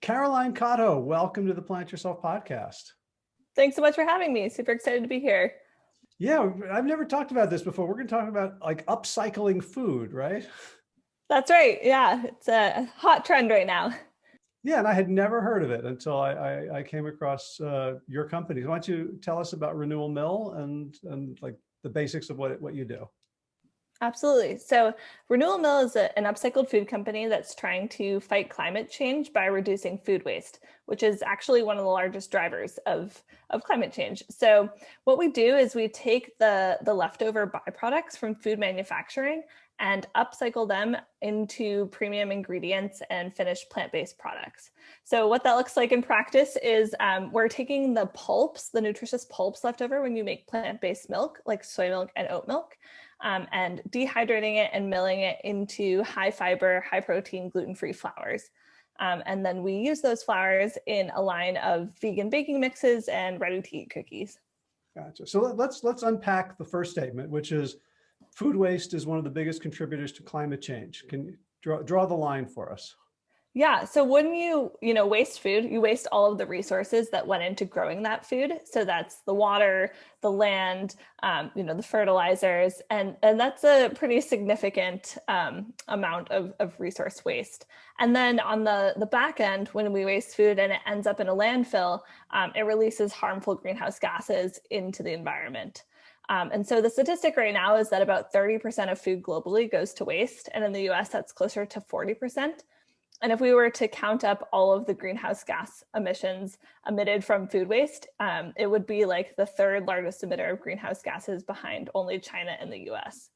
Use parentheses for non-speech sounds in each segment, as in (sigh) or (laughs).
Caroline Cotto, welcome to the Plant Yourself podcast. Thanks so much for having me. Super excited to be here. Yeah, I've never talked about this before. We're going to talk about like upcycling food, right? That's right. Yeah, it's a hot trend right now. Yeah, and I had never heard of it until I, I, I came across uh, your company. Why don't you tell us about Renewal Mill and and like the basics of what what you do? Absolutely. So Renewal Mill is a, an upcycled food company that's trying to fight climate change by reducing food waste, which is actually one of the largest drivers of, of climate change. So what we do is we take the, the leftover byproducts from food manufacturing and upcycle them into premium ingredients and finished plant-based products. So what that looks like in practice is um, we're taking the pulps, the nutritious pulps left over when you make plant-based milk, like soy milk and oat milk, um, and dehydrating it and milling it into high fiber, high protein, gluten-free flours. Um, and then we use those flours in a line of vegan baking mixes and ready to eat cookies. Gotcha. So let's let's unpack the first statement, which is food waste is one of the biggest contributors to climate change. Can you draw, draw the line for us? Yeah, so when you, you know, waste food, you waste all of the resources that went into growing that food. So that's the water, the land, um, you know, the fertilizers, and, and that's a pretty significant um, amount of, of resource waste. And then on the, the back end, when we waste food and it ends up in a landfill, um, it releases harmful greenhouse gases into the environment. Um, and so the statistic right now is that about 30% of food globally goes to waste. And in the US, that's closer to 40%. And if we were to count up all of the greenhouse gas emissions emitted from food waste, um, it would be like the third largest emitter of greenhouse gases behind only China and the US.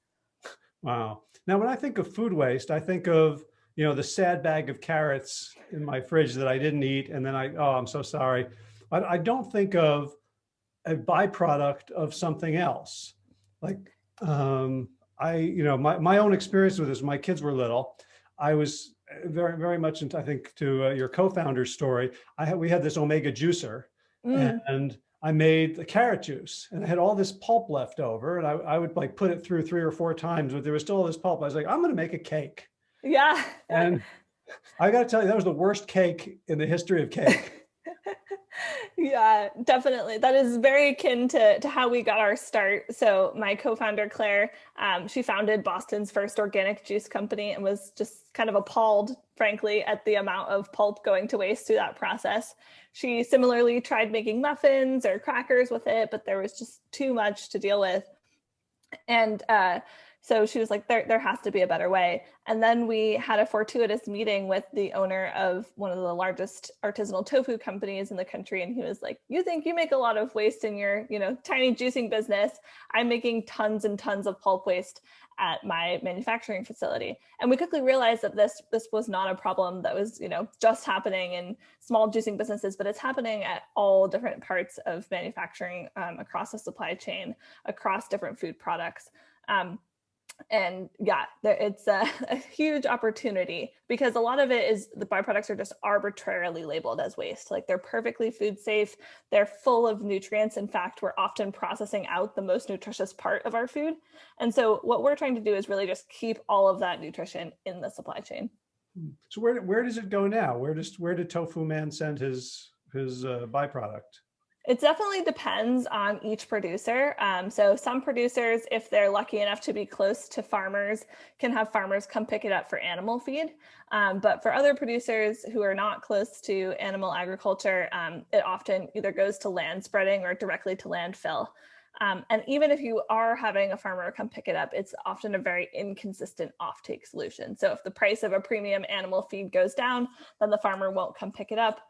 Wow. Now, when I think of food waste, I think of, you know, the sad bag of carrots in my fridge that I didn't eat. And then I, oh, I'm so sorry. I, I don't think of a byproduct of something else. Like, um, I, you know, my, my own experience with this, my kids were little. I was very, very much into, I think, to uh, your co-founder's story, I had, we had this Omega juicer mm. and I made the carrot juice and I had all this pulp left over and I, I would like put it through three or four times, but there was still all this pulp. I was like, I'm going to make a cake. Yeah. and I got to tell you, that was the worst cake in the history of cake. (laughs) Yeah, definitely. That is very akin to, to how we got our start. So my co-founder, Claire, um, she founded Boston's first organic juice company and was just kind of appalled, frankly, at the amount of pulp going to waste through that process. She similarly tried making muffins or crackers with it, but there was just too much to deal with. And uh, so she was like, there, there has to be a better way. And then we had a fortuitous meeting with the owner of one of the largest artisanal tofu companies in the country. And he was like, you think you make a lot of waste in your, you know, tiny juicing business. I'm making tons and tons of pulp waste at my manufacturing facility. And we quickly realized that this, this was not a problem that was, you know, just happening in small juicing businesses, but it's happening at all different parts of manufacturing um, across the supply chain, across different food products. Um, and yeah, it's a, (laughs) a, huge opportunity because a lot of it is the byproducts are just arbitrarily labeled as waste. Like they're perfectly food safe. They're full of nutrients. In fact, we're often processing out the most nutritious part of our food. And so what we're trying to do is really just keep all of that nutrition in the supply chain. Hmm. So where, where does it go now? Where does, where did Tofu Man send his, his uh, byproduct? It definitely depends on each producer. Um, so some producers, if they're lucky enough to be close to farmers, can have farmers come pick it up for animal feed. Um, but for other producers who are not close to animal agriculture, um, it often either goes to land spreading or directly to landfill. Um, and even if you are having a farmer come pick it up, it's often a very inconsistent offtake solution. So if the price of a premium animal feed goes down, then the farmer won't come pick it up.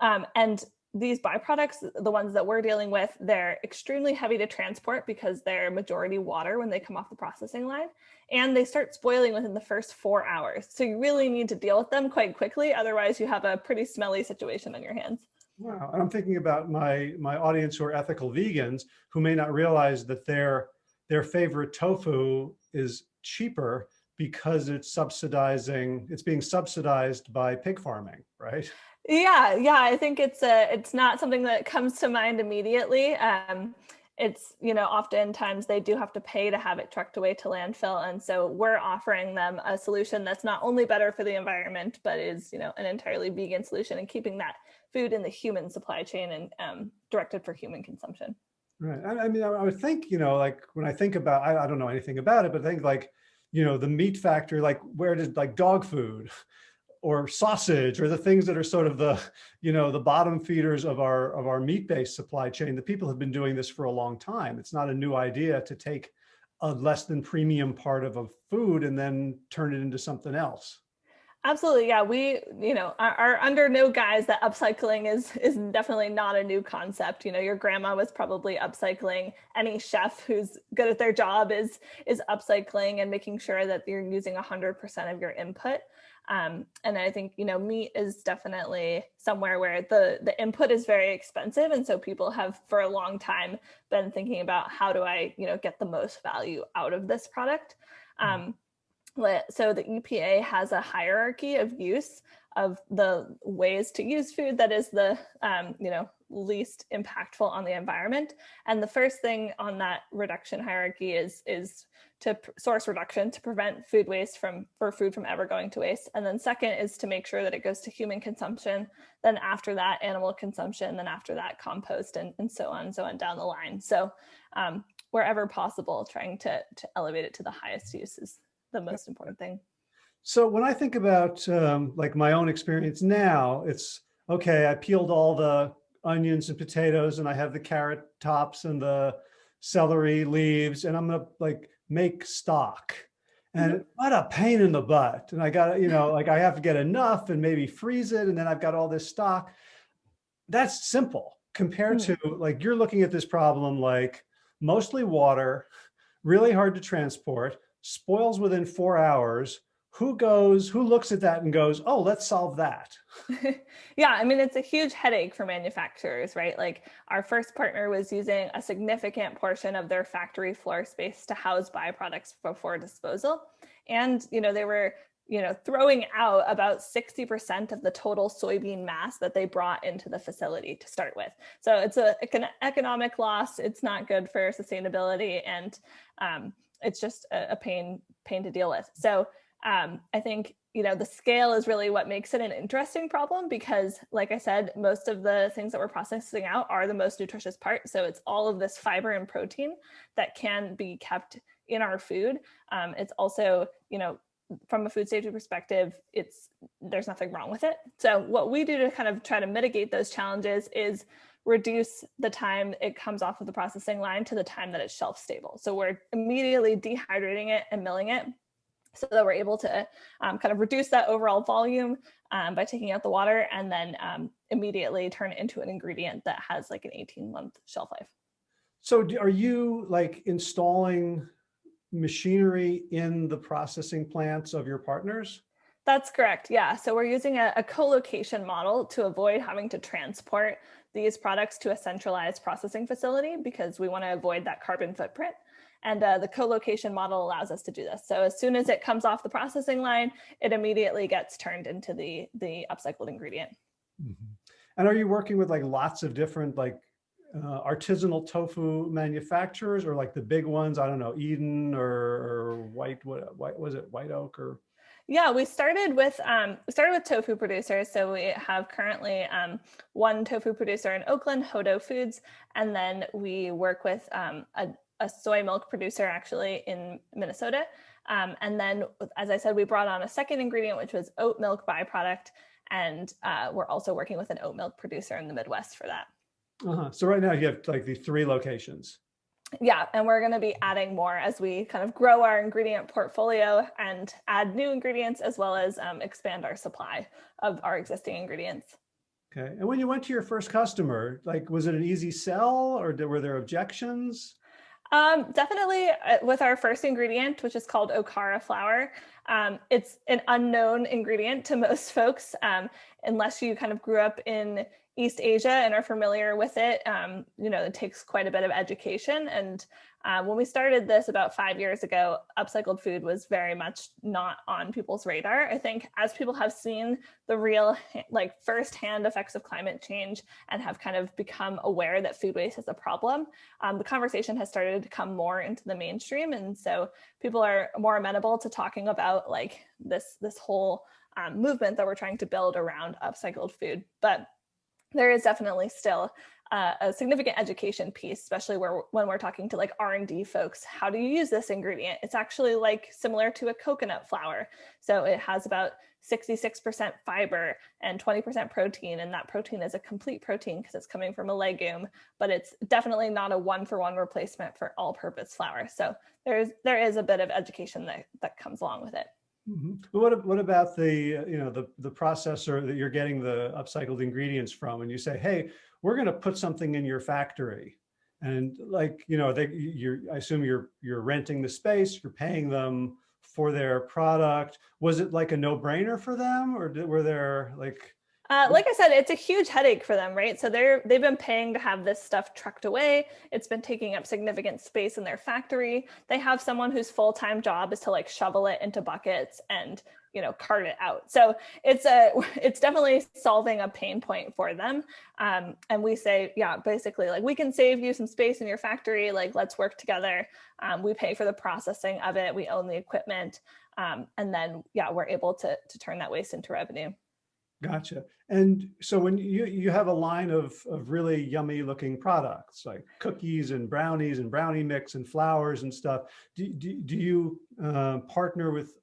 Um, and these byproducts, the ones that we're dealing with, they're extremely heavy to transport because they're majority water when they come off the processing line, and they start spoiling within the first four hours. So you really need to deal with them quite quickly. Otherwise you have a pretty smelly situation on your hands. Wow, and I'm thinking about my, my audience who are ethical vegans who may not realize that their, their favorite tofu is cheaper because it's subsidizing, it's being subsidized by pig farming, right? Yeah, yeah, I think it's a, it's not something that comes to mind immediately. Um, it's you know oftentimes they do have to pay to have it trucked away to landfill and so we're offering them a solution that's not only better for the environment but is you know an entirely vegan solution and keeping that food in the human supply chain and um, directed for human consumption right I, I, mean I would think you know like when i think about I, I don't know anything about it but i think like you know the meat factory like where did like dog food or sausage or the things that are sort of the, you know, the bottom feeders of our of our meat-based supply chain, the people have been doing this for a long time. It's not a new idea to take a less than premium part of a food and then turn it into something else. Absolutely. Yeah. We, you know, are, are, under no guise that upcycling is, is definitely not a new concept. You know, your grandma was probably upcycling. Any chef who's good at their job is, is upcycling and making sure that you're using 100% of your input. Um, and I think, you know, meat is definitely somewhere where the, the input is very expensive. And so people have for a long time been thinking about how do I, you know, get the most value out of this product. Mm-hmm. Um, so the EPA has a hierarchy of use of the ways to use food that is the, um, you know, least impactful on the environment. And the first thing on that reduction hierarchy is, is to source reduction to prevent food waste from for food from ever going to waste. And then second is to make sure that it goes to human consumption. Then after that, animal consumption. Then after that, compost and, and so on and so on down the line. So um, wherever possible, trying to, to elevate it to the highest use is the most important thing. So when I think about um, like my own experience now, it's okay, I peeled all the onions and potatoes and I have the carrot tops and the celery leaves and I'm gonna like make stock. And mm -hmm. what a pain in the butt. And I got, you know, like I have to get enough and maybe freeze it. And then I've got all this stock. That's simple compared mm -hmm. to like, you're looking at this problem like mostly water, really hard to transport, spoils within four hours, who goes, who looks at that and goes, oh, let's solve that? (laughs) yeah, I mean, it's a huge headache for manufacturers, right? Like our first partner was using a significant portion of their factory floor space to house byproducts before disposal. And, you know, they were, you know, throwing out about 60% of the total soybean mass that they brought into the facility to start with. So it's a, an economic loss. It's not good for sustainability. And um, it's just a, a pain, pain to deal with. So um, I think you know the scale is really what makes it an interesting problem because like I said, most of the things that we're processing out are the most nutritious part. So it's all of this fiber and protein that can be kept in our food. Um, it's also, you know, from a food safety perspective, it's there's nothing wrong with it. So what we do to kind of try to mitigate those challenges is reduce the time it comes off of the processing line to the time that it's shelf stable. So we're immediately dehydrating it and milling it so that we're able to um, kind of reduce that overall volume um, by taking out the water and then um, immediately turn it into an ingredient that has like an 18 month shelf life. So are you like installing machinery in the processing plants of your partners? That's correct. Yeah. So we're using a, a co-location model to avoid having to transport these products to a centralized processing facility because we want to avoid that carbon footprint. And uh, the co-location model allows us to do this. So as soon as it comes off the processing line, it immediately gets turned into the, the upcycled ingredient. Mm -hmm. And are you working with like lots of different like uh, artisanal tofu manufacturers or like the big ones? I don't know, Eden or, or White, what, what was it, White Oak or? Yeah, we started with um, we started with tofu producers. So we have currently um, one tofu producer in Oakland, Hodo Foods, and then we work with um, a, a soy milk producer actually in Minnesota. Um, and then, as I said, we brought on a second ingredient, which was oat milk byproduct. And uh, we're also working with an oat milk producer in the Midwest for that. Uh -huh. So right now you have like the three locations. Yeah, and we're going to be adding more as we kind of grow our ingredient portfolio and add new ingredients as well as um, expand our supply of our existing ingredients. Okay. And when you went to your first customer, like, was it an easy sell or were there objections? Um, definitely uh, with our first ingredient, which is called Okara flour, Um, it's an unknown ingredient to most (laughs) folks, um, unless you kind of grew up in East Asia and are familiar with it. Um, you know, it takes quite a bit of education. And uh, when we started this about five years ago, upcycled food was very much not on people's radar. I think as people have seen the real, like firsthand effects of climate change and have kind of become aware that food waste is a problem, um, the conversation has started to come more into the mainstream. And so people are more amenable to talking about like this, this whole um, movement that we're trying to build around upcycled food. But there is definitely still uh, a significant education piece, especially where when we're talking to like R&D folks, how do you use this ingredient? It's actually like similar to a coconut flour. So it has about 66% fiber and 20% protein. And that protein is a complete protein because it's coming from a legume, but it's definitely not a one for one replacement for all purpose flour. So there's, there is a bit of education that, that comes along with it. Mm -hmm. What what about the you know the the processor that you're getting the upcycled ingredients from, and you say, hey, we're going to put something in your factory, and like you know they you're I assume you're you're renting the space, you're paying them for their product. Was it like a no brainer for them, or did, were there like uh, like I said, it's a huge headache for them, right? So they're they've been paying to have this stuff trucked away. It's been taking up significant space in their factory. They have someone whose full time job is to like shovel it into buckets and you know cart it out. So it's a (laughs) it's definitely solving a pain point for them. Um, and we say, yeah, basically like we can save you some space in your factory. Like let's work together. Um, we pay for the processing of it. We own the equipment, um, and then yeah, we're able to to turn that waste into revenue. Gotcha. And so when you, you have a line of, of really yummy looking products like cookies and brownies and brownie mix and flours and stuff, do, do, do you uh, partner with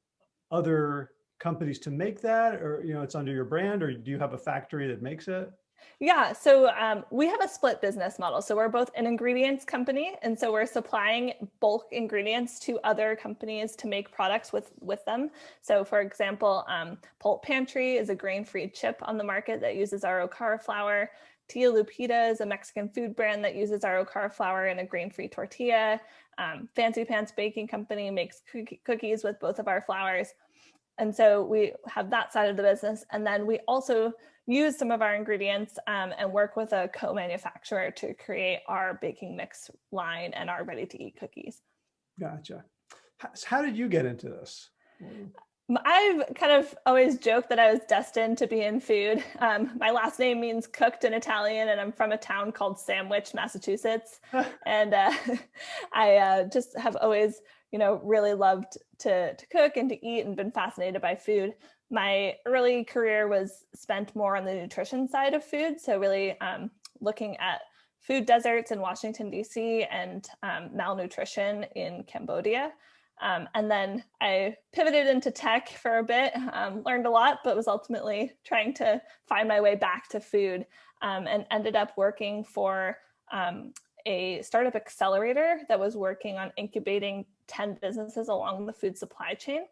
other companies to make that or, you know, it's under your brand or do you have a factory that makes it? Yeah, so um, we have a split business model. So we're both an ingredients company, and so we're supplying bulk ingredients to other companies to make products with, with them. So for example, um, Pulp Pantry is a grain-free chip on the market that uses our Okara flour. Tia Lupita is a Mexican food brand that uses our Okara flour in a grain-free tortilla. Um, Fancy Pants Baking Company makes cookies with both of our flours. And so we have that side of the business. And then we also use some of our ingredients um, and work with a co-manufacturer to create our baking mix line and our ready to eat cookies. Gotcha. How, did you get into this? I've kind of always joked that I was destined to be in food. Um, my last name means cooked in Italian, and I'm from a town called Sandwich, Massachusetts. (laughs) and uh, (laughs) I uh, just have always, you know, really loved to, to cook and to eat and been fascinated by food my early career was spent more on the nutrition side of food. So really um, looking at food deserts in Washington, DC and um, malnutrition in Cambodia. Um, and then I pivoted into tech for a bit, um, learned a lot, but was ultimately trying to find my way back to food um, and ended up working for um, a startup accelerator that was working on incubating 10 businesses along the food supply chain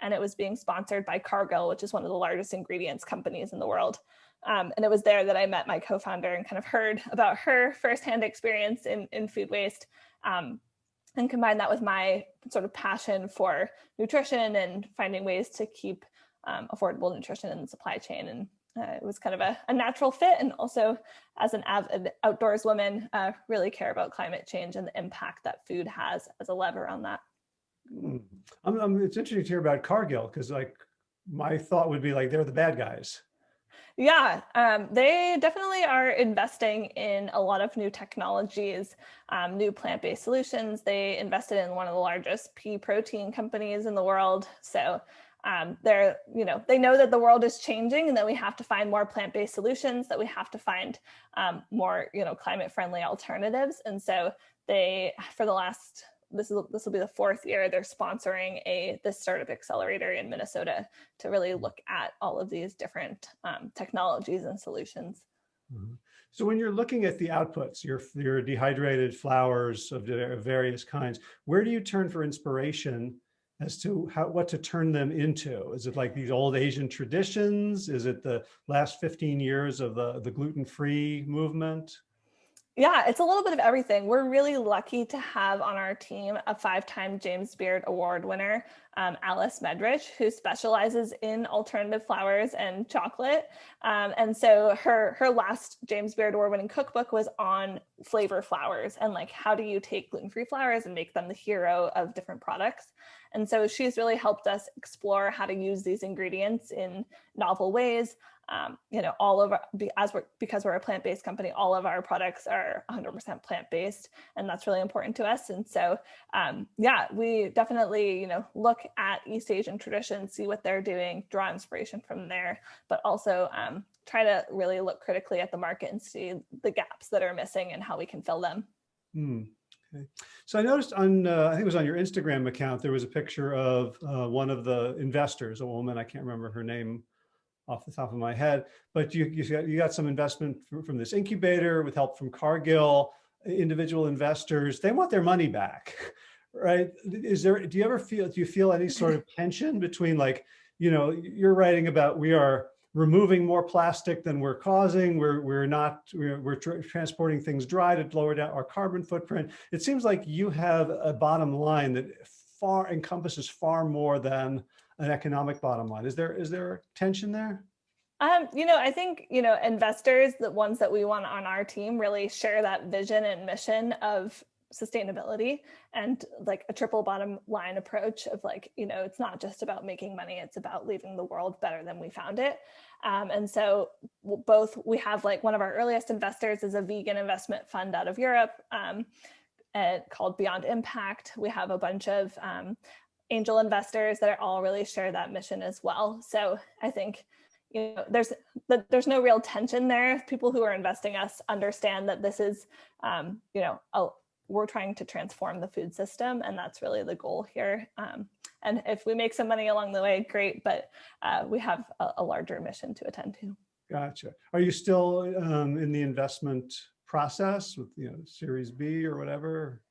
and it was being sponsored by Cargill, which is one of the largest ingredients companies in the world. Um, and it was there that I met my co-founder and kind of heard about her firsthand experience in, in food waste um, and combined that with my sort of passion for nutrition and finding ways to keep um, affordable nutrition in the supply chain. And uh, it was kind of a, a, natural fit. And also as an avid outdoors woman, uh, really care about climate change and the impact that food has as a lever on that. I'm, I'm, it's interesting to hear about Cargill because like my thought would be like they're the bad guys. Yeah, um, they definitely are investing in a lot of new technologies, um, new plant-based solutions. They invested in one of the largest pea protein companies in the world. So um, they're, you know, they know that the world is changing and that we have to find more plant-based solutions, that we have to find um, more, you know, climate-friendly alternatives. And so they, for the last this is this will be the fourth year they're sponsoring a this startup accelerator in Minnesota to really mm-hmm. look at all of these different um, technologies and solutions. Mm -hmm. So when you're looking at the outputs, your your dehydrated flours of various kinds, where do you turn for inspiration as to how what to turn them into? Is it like these old Asian traditions? Is it the last 15 years of the the gluten-free movement? Yeah, it's a little bit of everything. We're really lucky to have on our team a five-time James Beard Award winner, um, Alice Medrich, who specializes in alternative flours and chocolate. Um, and so her her last James Beard Award winning cookbook was on flavor flours and like how do you take gluten-free flowers and make them the hero of different products. And so she's really helped us explore how to use these ingredients in novel ways um, you know, all of our, as we're, because we're a plant-based company, all of our products are 100% plant-based, and that's really important to us. And so, um, yeah, we definitely, you know, look at East Asian traditions, see what they're doing, draw inspiration from there, but also um, try to really look critically at the market and see the gaps that are missing and how we can fill them. Hmm. Okay. So I noticed on, uh, I think it was on your Instagram account, there was a picture of uh, one of the investors, a woman, I can't remember her name off the top of my head, but you, you, got, you got some investment from, this incubator with help from Cargill, individual investors, they want their money back, (laughs) right? Is there, do you ever feel, do you feel any sort of tension between like, you know, you're writing about we are removing more plastic than we're causing. We're, we're not, we're, we're tra transporting things dry to lower down our carbon footprint. It seems like you have a bottom line that far encompasses far more than an economic bottom line. Is there is there tension there? Um, you know, I think, you know, investors, the ones that we want on our team really share that vision and mission of sustainability and like a triple bottom line approach of like, you know, it's not just about making money, it's about leaving the world better than we found it. Um, and so both we have like one of our earliest investors is a vegan investment fund out of Europe um, called Beyond Impact. We have a bunch of um, angel investors that are all really share that mission as well. So I think you know there's there's no real tension there. People who are investing us understand that this is um, you know a, we're trying to transform the food system, and that's really the goal here. Um, and if we make some money along the way, great. But uh, we have a, a, larger mission to attend to. Gotcha. Are you still um, in the investment process with you know Series B or whatever?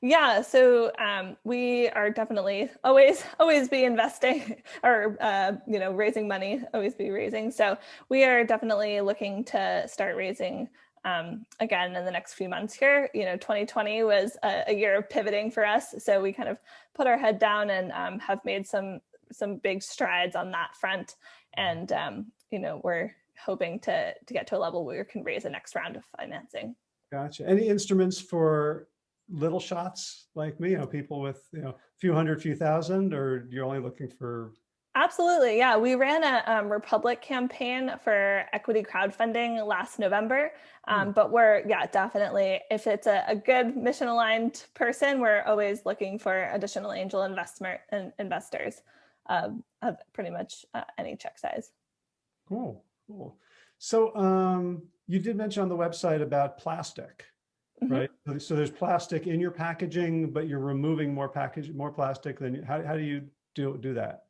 Yeah, so um, we are definitely always (laughs) always be investing (laughs) or uh, you know raising money, always be raising. So we are definitely looking to start raising um, again in the next few months here. You know, 2020 was a, a, year of pivoting for us, so we kind of put our head down and um, have made some some big strides on that front. And um, you know, we're hoping to to get to a level where we can raise the next round of financing. Gotcha. Any instruments for little shots like me, you know, people with, you know, a few hundred, few thousand, or you're only looking for Absolutely. Yeah. We ran a um, Republic campaign for equity crowdfunding last November. Um, mm. But we're, yeah, definitely, if it's a, a, good mission aligned person, we're always looking for additional angel investment and investors um, of pretty much uh, any check size. Cool. Cool. So um, you did mention on the website about plastic. Mm -hmm. right? So there's plastic in your packaging, but you're removing more package, more plastic than how, how do you do, do that?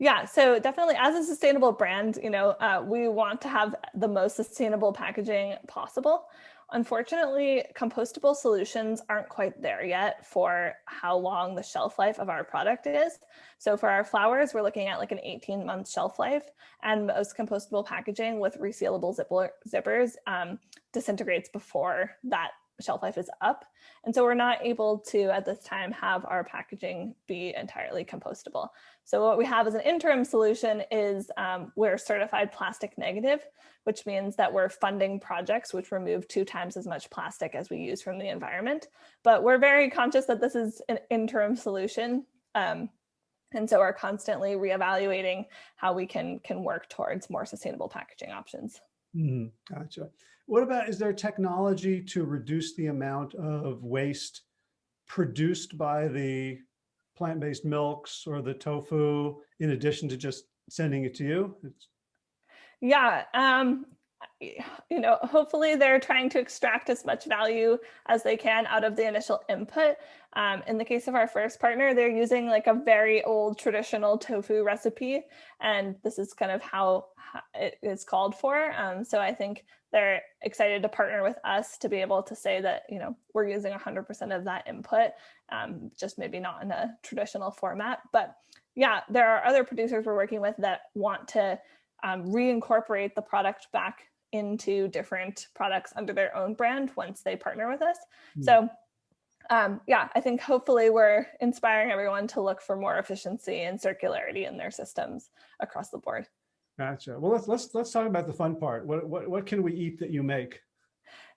Yeah, so definitely as a sustainable brand, you know, uh, we want to have the most sustainable packaging possible. Unfortunately, compostable solutions aren't quite there yet for how long the shelf life of our product is. So for our flours, we're looking at like an 18 month shelf life and most compostable packaging with resealable zipper, zippers um, disintegrates before that shelf life is up. And so we're not able to, at this time, have our packaging be entirely compostable. So what we have as an interim solution is um, we're certified plastic negative, which means that we're funding projects which remove two times as much plastic as we use from the environment. But we're very conscious that this is an interim solution. Um, and so we're constantly reevaluating how we can, can work towards more sustainable packaging options. Mm, gotcha. What about, is there technology to reduce the amount of waste produced by the plant-based milks or the tofu in addition to just sending it to you? It's... Yeah, um, (sighs) you know, hopefully they're trying to extract as much value as they can out of the initial input. Um, in the case of our first partner, they're using like a very old traditional tofu recipe, and this is kind of how it is called for. Um, so I think they're excited to partner with us to be able to say that, you know, we're using 100% of that input, um, just maybe not in a traditional format. But yeah, there are other producers we're working with that want to um, reincorporate the product back into different products under their own brand once they partner with us. Hmm. So um, yeah, I think hopefully we're inspiring everyone to look for more efficiency and circularity in their systems across the board. Gotcha. Well, let's let's let's talk about the fun part. What what what can we eat that you make?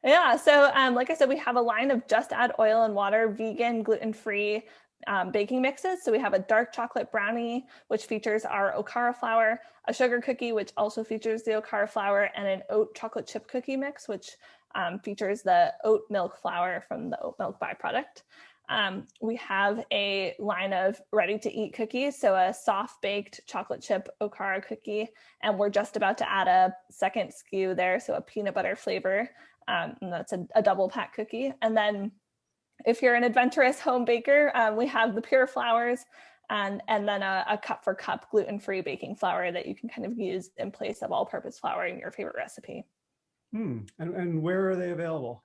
Yeah, so um, like I said, we have a line of just add oil and water, vegan, gluten-free um, baking mixes. So we have a dark chocolate brownie, which features our Okara flour, a sugar cookie, which also features the Okara flour, and an oat chocolate chip cookie mix, which um, features the oat milk flour from the oat milk byproduct. Um, we have a line of ready to eat cookies, so a soft baked chocolate chip Okara cookie, and we're just about to add a second SKU there, so a peanut butter flavor, um, and that's a, a, double pack cookie. And then if you're an adventurous home baker, um, we have the pure flours and, and then a, a cup for cup gluten-free baking flour that you can kind of use in place of all-purpose flour in your favorite recipe. Hmm. And, and where are they available?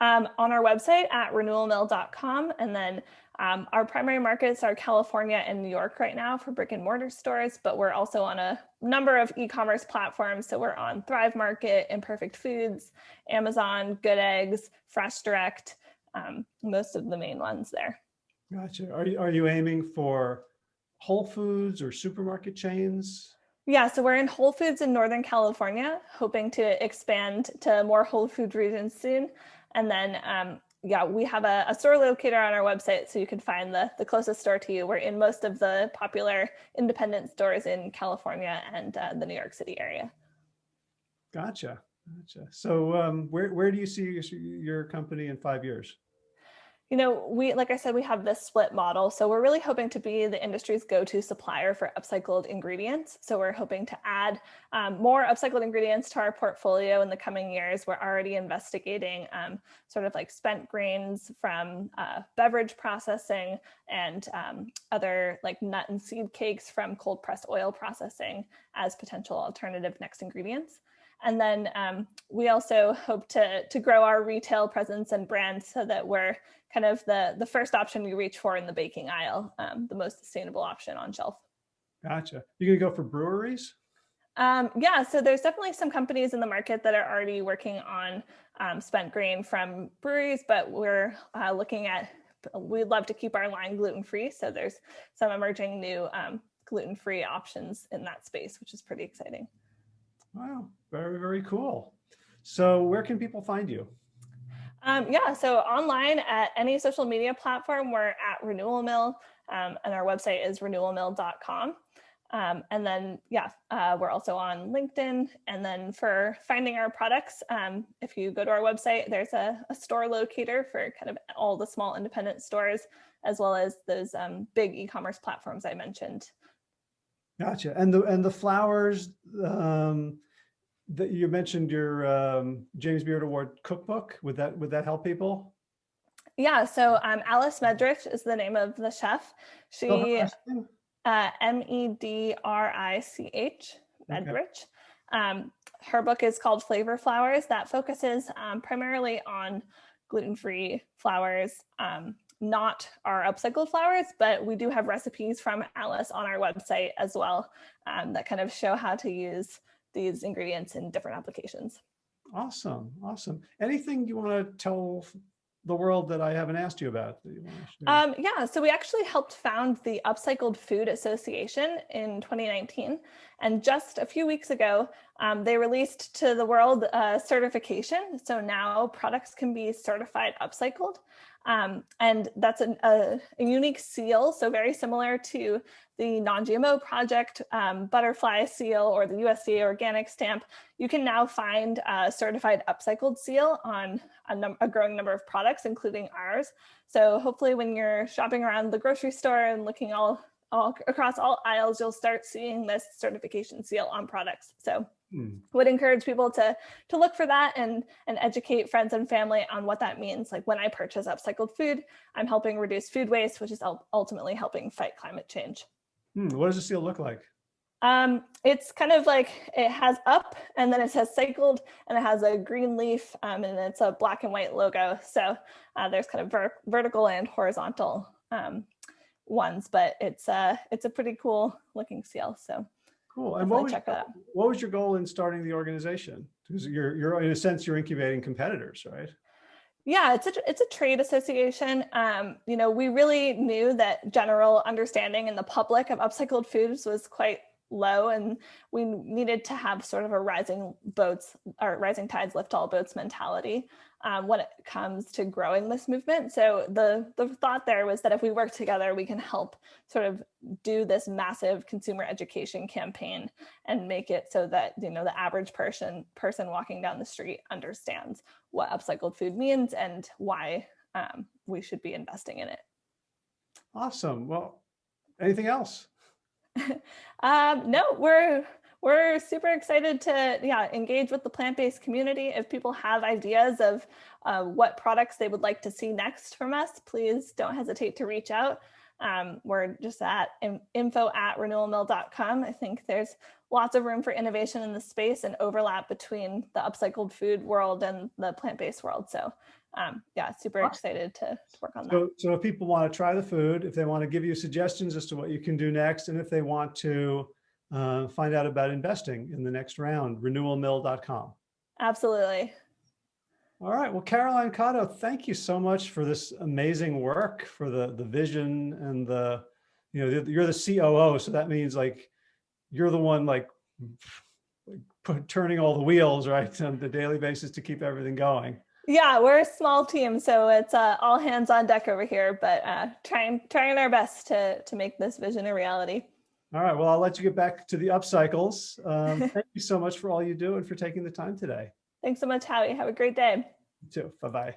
Um, on our website at renewalmill.com. And then um, our primary markets are California and New York right now for brick and mortar stores, but we're also on a number of e-commerce platforms. So we're on Thrive Market, Imperfect Foods, Amazon, Good Eggs, Fresh Direct, um, most of the main ones there. Gotcha. Are you, are you aiming for Whole Foods or supermarket chains? Yeah, so we're in Whole Foods in Northern California, hoping to expand to more Whole Food regions soon. And then, um, yeah, we have a, a, store locator on our website, so you can find the, the closest store to you. We're in most of the popular independent stores in California and uh, the New York City area. Gotcha. Gotcha. So um, where, where do you see your, your company in five years? You know, we, like I said, we have this split model. So we're really hoping to be the industry's go-to supplier for upcycled ingredients. So we're hoping to add um, more upcycled ingredients to our portfolio in the coming years. We're already investigating um, sort of like spent grains from uh, beverage processing and um, other like nut and seed cakes from cold pressed oil processing as potential alternative next ingredients. And then um, we also hope to, to grow our retail presence and brand so that we're kind of the, the first option we reach for in the baking aisle, um, the most sustainable option on shelf. Gotcha. You're gonna go for breweries? Um, yeah, so there's definitely some companies in the market that are already working on um, spent grain from breweries, but we're uh, looking at, we'd love to keep our line gluten-free. So there's some emerging new um, gluten-free options in that space, which is pretty exciting. Wow, very, very cool. So where can people find you? Um, yeah, so online at any social media platform, we're at Renewal Mill, um, and our website is renewalmill.com. Um, and then, yeah, uh, we're also on LinkedIn. And then for finding our products, um, if you go to our website, there's a, a, store locator for kind of all the small independent stores, as well as those um, big e-commerce platforms I mentioned. Gotcha. And the and the flours, um, that you mentioned your um, James Beard Award cookbook. Would that would that help people? Yeah. So um, Alice Medrich is the name of the chef. She oh, uh, M E D R I C H Medrich. Okay. Um, her book is called Flavor Flours. That focuses um, primarily on gluten-free flours, um, not our upcycled flours, but we do have recipes from Alice on our website as well um, that kind of show how to use these ingredients in different applications. Awesome. Awesome. Anything you want to tell the world that I haven't asked you about? You um, yeah, so we actually helped found the Upcycled Food Association in 2019. And just a few weeks ago, um, they released to the world a certification. So now products can be certified upcycled. Um, and that's a, a, a, unique seal, so very similar to the non-GMO project um, butterfly seal or the USDA organic stamp. You can now find a certified upcycled seal on a, a growing number of products, including ours. So hopefully when you're shopping around the grocery store and looking all, all across all aisles, you'll start seeing this certification seal on products. So Hmm. would encourage people to to look for that and and educate friends and family on what that means like when i purchase upcycled food i'm helping reduce food waste which is ultimately helping fight climate change hmm. what does the seal look like um it's kind of like it has up and then it says cycled and it has a green leaf um, and it's a black and white logo so uh, there's kind of ver vertical and horizontal um, ones but it's uh it's a pretty cool looking seal so Cool. And what was, what was your goal in starting the organization? Because you're, you're, in a sense, you're incubating competitors, right? Yeah, it's a it's a trade association. Um, you know, we really knew that general understanding in the public of upcycled foods was quite low and we needed to have sort of a rising boats or rising tides lift all boats mentality um, when it comes to growing this movement. So the, the thought there was that if we work together, we can help sort of do this massive consumer education campaign and make it so that, you know, the average person person walking down the street understands what upcycled food means and why um, we should be investing in it. Awesome. Well, anything else? (laughs) um, no, we're we're super excited to yeah engage with the plant-based community. If people have ideas of uh, what products they would like to see next from us, please don't hesitate to reach out. Um, we're just at info at renewalmill.com. I think there's lots of room for innovation in the space and overlap between the upcycled food world and the plant-based world. So um, yeah, super excited to, to work on So, that. so if people want to try the food, if they want to give you suggestions as to what you can do next, and if they want to uh, find out about investing in the next round, renewalmill.com. Absolutely. All right. Well, Caroline Cotto, thank you so much for this amazing work, for the the vision and the, you know, you're the COO, so that means like you're the one like turning all the wheels, right, on the daily basis to keep everything going. Yeah, we're a small team, so it's uh, all hands on deck over here, but uh, trying trying our best to to make this vision a reality. All right, well, I'll let you get back to the upcycles. Um, (laughs) thank you so much for all you do and for taking the time today. Thanks so much, Howie. Have a great day. You too. Bye-bye.